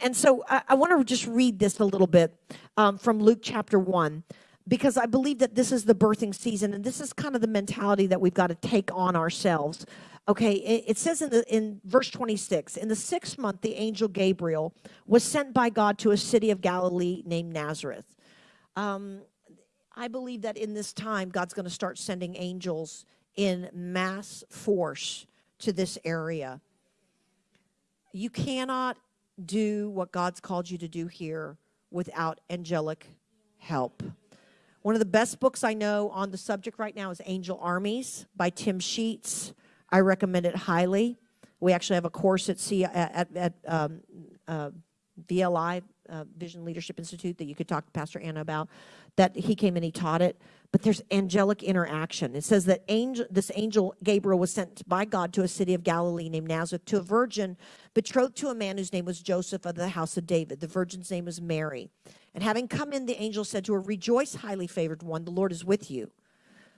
and, so I, I want to just read this a little bit um, from Luke chapter 1 because I believe that this is the birthing season and this is kind of the mentality that we've got to take on ourselves. Okay, it, it says in the in verse 26, in the sixth month, the angel Gabriel was sent by God to a city of Galilee named Nazareth. Um, I believe that in this time, God's going to start sending angels in mass force to this area. You cannot do what God's called you to do here without angelic help. One of the best books I know on the subject right now is Angel Armies by Tim Sheets. I recommend it highly. We actually have a course at, C, at, at um, uh, VLI, uh, Vision Leadership Institute, that you could talk to Pastor Anna about, that he came and he taught it. But there's angelic interaction. It says that angel, this angel Gabriel was sent by God to a city of Galilee named Nazareth to a virgin betrothed to a man whose name was Joseph of the house of David. The virgin's name was Mary. And having come in, the angel said to her, Rejoice, highly favored one, the Lord is with you.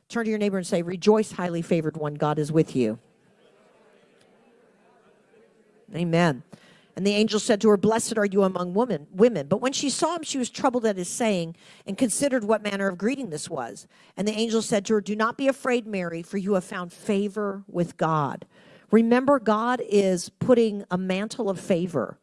Turn to your neighbor and say, Rejoice, highly favored one, God is with you. Amen. And the angel said to her, Blessed are you among women, women. But when she saw him, she was troubled at his saying and considered what manner of greeting this was. And the angel said to her, Do not be afraid, Mary, for you have found favor with God. Remember, God is putting a mantle of favor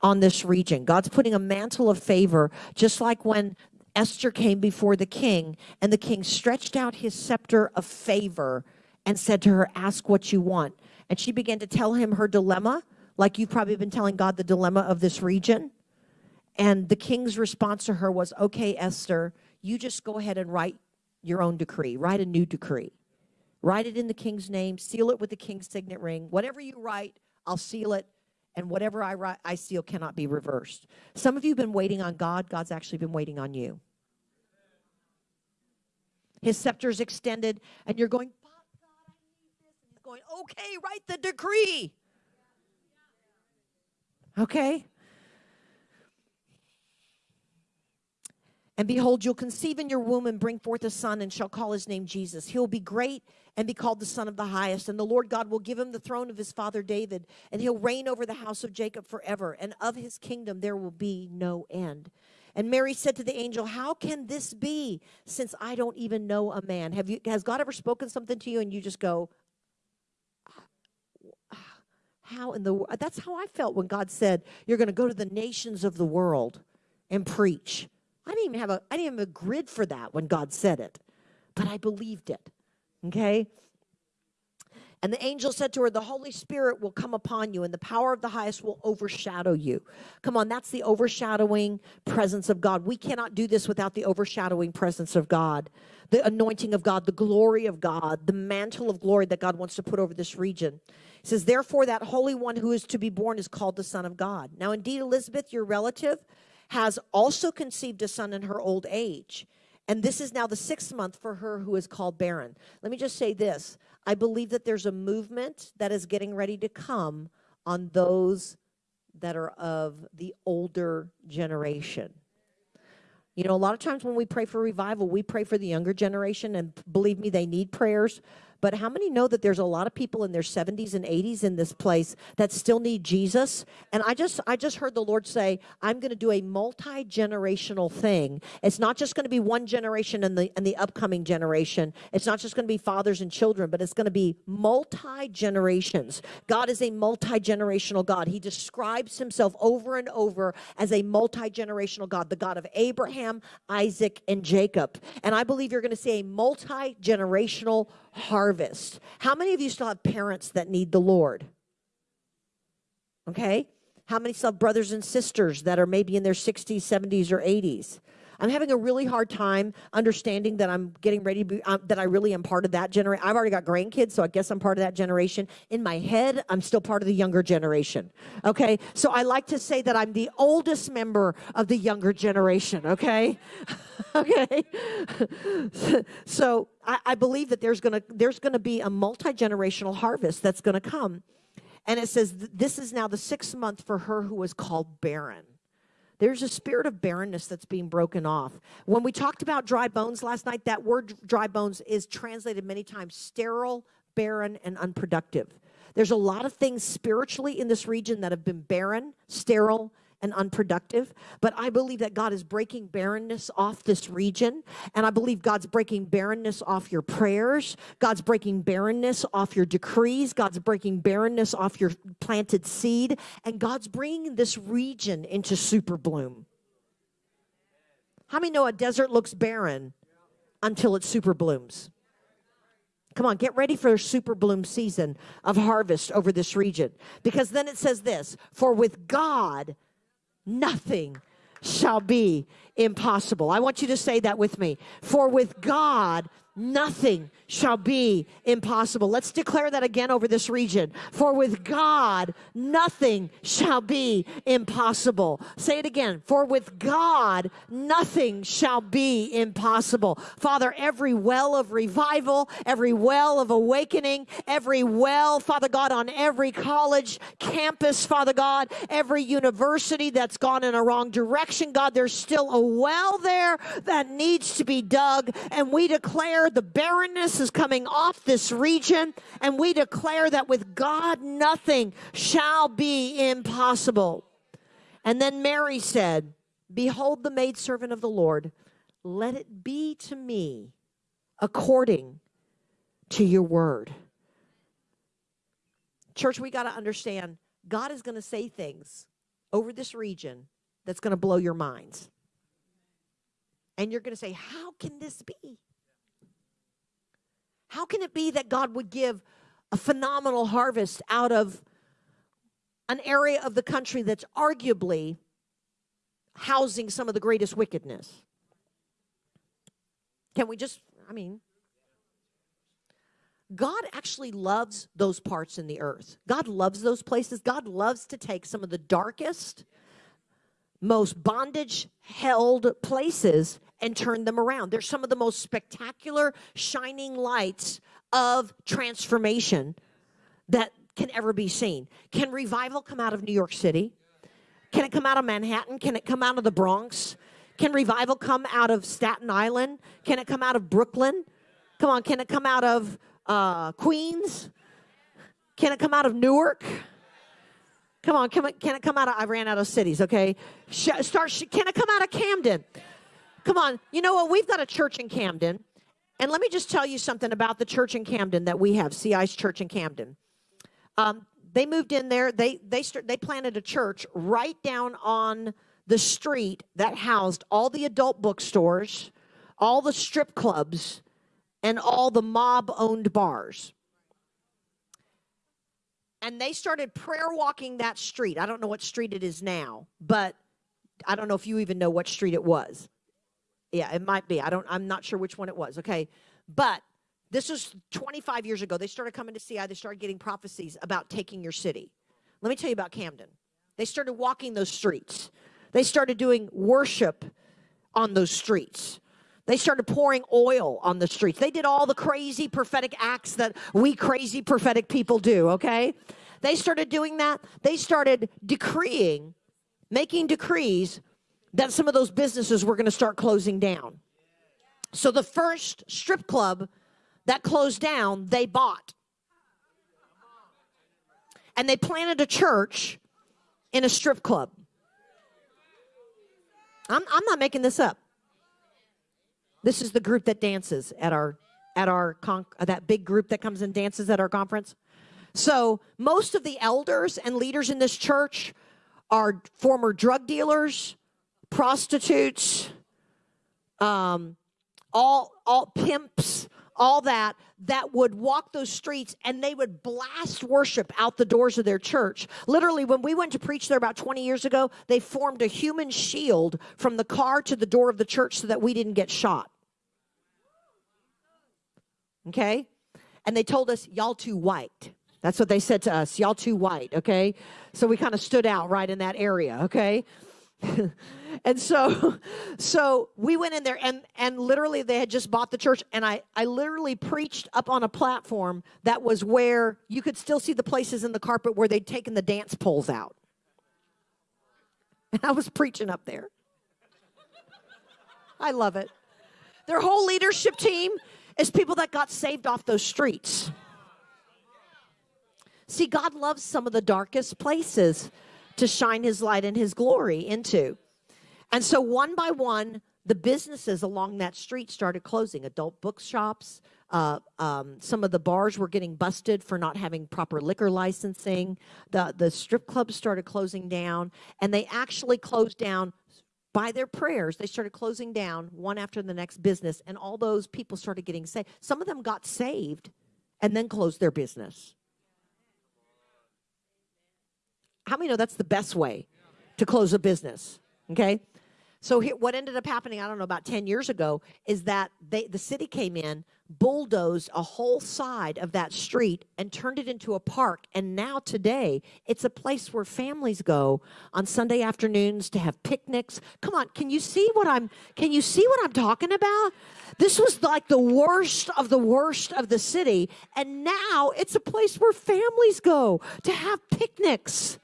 on this region. God's putting a mantle of favor, just like when Esther came before the king, and the king stretched out his scepter of favor and said to her, Ask what you want. And she began to tell him her dilemma, like you've probably been telling God the dilemma of this region. And the king's response to her was, Okay, Esther, you just go ahead and write your own decree, write a new decree. Write it in the king's name, seal it with the king's signet ring. Whatever you write, I'll seal it and whatever I write, I seal cannot be reversed. Some of you have been waiting on God. God's actually been waiting on you. His scepter is extended, and you're going, God, I need this. And he's going, okay, write the decree. Okay? And behold, you'll conceive in your womb and bring forth a son and shall call his name Jesus. He'll be great and be called the Son of the Highest. And the Lord God will give him the throne of his father David, and he'll reign over the house of Jacob forever. And of his kingdom there will be no end. And Mary said to the angel, How can this be since I don't even know a man? Have you, has God ever spoken something to you and you just go, How in the That's how I felt when God said, You're going to go to the nations of the world and preach. I didn't even have a I didn't have a grid for that when God said it, but I believed it. Okay? And the angel said to her, The Holy Spirit will come upon you, and the power of the highest will overshadow you. Come on, that's the overshadowing presence of God. We cannot do this without the overshadowing presence of God, the anointing of God, the glory of God, the mantle of glory that God wants to put over this region. He says, Therefore, that Holy One who is to be born is called the Son of God. Now, indeed, Elizabeth, your relative, has also conceived a son in her old age. And this is now the sixth month for her who is called barren. Let me just say this. I believe that there's a movement that is getting ready to come on those that are of the older generation. You know, a lot of times when we pray for revival, we pray for the younger generation, and believe me, they need prayers. But how many know that there's a lot of people in their 70s and 80s in this place that still need Jesus? And I just I just heard the Lord say, I'm going to do a multi-generational thing. It's not just going to be one generation and the and the upcoming generation. It's not just going to be fathers and children, but it's going to be multi-generations. God is a multi-generational God. He describes himself over and over as a multi-generational God, the God of Abraham, Isaac, and Jacob. And I believe you're going to see a multi-generational harvest. How many of you still have parents that need the Lord? Okay. How many still have brothers and sisters that are maybe in their 60s, 70s, or 80s? I'm having a really hard time understanding that I'm getting ready to be, um, that I really am part of that generation. I've already got grandkids, so I guess I'm part of that generation. In my head, I'm still part of the younger generation. Okay. So I like to say that I'm the oldest member of the younger generation. Okay. okay. so I, I believe that there's going to, there's going to be a multi-generational harvest that's going to come. And it says, this is now the sixth month for her who was called barren. There's a spirit of barrenness that's being broken off. When we talked about dry bones last night, that word dry bones is translated many times sterile, barren, and unproductive. There's a lot of things spiritually in this region that have been barren, sterile, and unproductive. But I believe that God is breaking barrenness off this region. And I believe God's breaking barrenness off your prayers. God's breaking barrenness off your decrees. God's breaking barrenness off your planted seed. And God's bringing this region into super bloom. How many know a desert looks barren until it super blooms? Come on, get ready for a super bloom season of harvest over this region. Because then it says this For with God, nothing shall be impossible. I want you to say that with me. For with God, nothing shall be impossible. Let's declare that again over this region. For with God, nothing shall be impossible. Say it again. For with God, nothing shall be impossible. Father, every well of revival, every well of awakening, every well, Father God, on every college campus, Father God, every university that's gone in a wrong direction, God, there's still a well there that needs to be dug. And we declare the barrenness is coming off this region, and we declare that with God nothing shall be impossible. And then Mary said, Behold the maidservant of the Lord, let it be to me according to your word. Church, we got to understand God is going to say things over this region that's going to blow your minds. And you're going to say, How can this be? How can it be that God would give a phenomenal harvest out of an area of the country that's arguably housing some of the greatest wickedness? Can we just, I mean, God actually loves those parts in the earth. God loves those places. God loves to take some of the darkest, most bondage held places and turn them around. They're some of the most spectacular shining lights of transformation that can ever be seen. Can revival come out of New York City? Can it come out of Manhattan? Can it come out of the Bronx? Can revival come out of Staten Island? Can it come out of Brooklyn? Come on, can it come out of uh, Queens? Can it come out of Newark? Come on, it, can it come out of, I ran out of cities, okay? Sh- start, can it come out of Camden? Come on. You know what? We've got a church in Camden. And let me just tell you something about the church in Camden that we have, CI's Church in Camden. Um, they moved in there. They they st- they planted a church right down on the street that housed all the adult bookstores, all the strip clubs, and all the mob-owned bars. And they started prayer walking that street. I don't know what street it is now, but I don't know if you even know what street it was. Yeah, it might be. I don't, I'm not sure which one it was. Okay. But this was 25 years ago. They started coming to CI. They started getting prophecies about taking your city. Let me tell you about Camden. They started walking those streets. They started doing worship on those streets. They started pouring oil on the streets. They did all the crazy prophetic acts that we crazy prophetic people do, okay? They started doing that. They started decreeing, making decrees that some of those businesses were going to start closing down. So the first strip club that closed down, they bought. And they planted a church in a strip club. I'm, I'm not making this up. This is the group that dances at our at our con- that big group that comes and dances at our conference. So most of the elders and leaders in this church are former drug dealers, prostitutes, um, all all pimps, all that that would walk those streets and they would blast worship out the doors of their church. Literally, when we went to preach there about 20 years ago, they formed a human shield from the car to the door of the church so that we didn't get shot. Okay? And they told us, y'all too white. That's what they said to us, y'all too white, okay? So we kind of stood out right in that area, okay? and so so we went in there and and literally they had just bought the church and i i literally preached up on a platform that was where you could still see the places in the carpet where they'd taken the dance poles out and i was preaching up there i love it their whole leadership team is people that got saved off those streets see god loves some of the darkest places to shine his light and his glory into. And so one by one, the businesses along that street started closing adult bookshops, uh, um, some of the bars were getting busted for not having proper liquor licensing. The, the strip clubs started closing down, and they actually closed down by their prayers. They started closing down one after the next business, and all those people started getting saved. Some of them got saved and then closed their business. How many know that's the best way to close a business? Okay. So here, what ended up happening, I don't know, about 10 years ago, is that they, the city came in, bulldozed a whole side of that street and turned it into a park. And now today, it's a place where families go on Sunday afternoons to have picnics. Come on, can you see what I'm, can you see what I'm talking about? This was like the worst of the worst of the city. And now it's a place where families go to have picnics.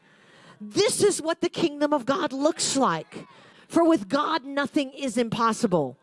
This is what the kingdom of God looks like. For with God, nothing is impossible.